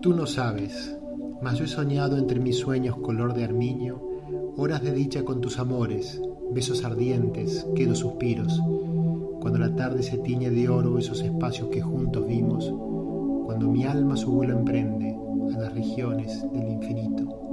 Tú no sabes, mas yo he soñado entre mis sueños color de armiño, horas de dicha con tus amores, besos ardientes, quedo suspiros, cuando la tarde se tiñe de oro esos espacios que juntos vimos, cuando mi alma su vuelo emprende a las regiones del infinito.